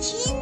亲。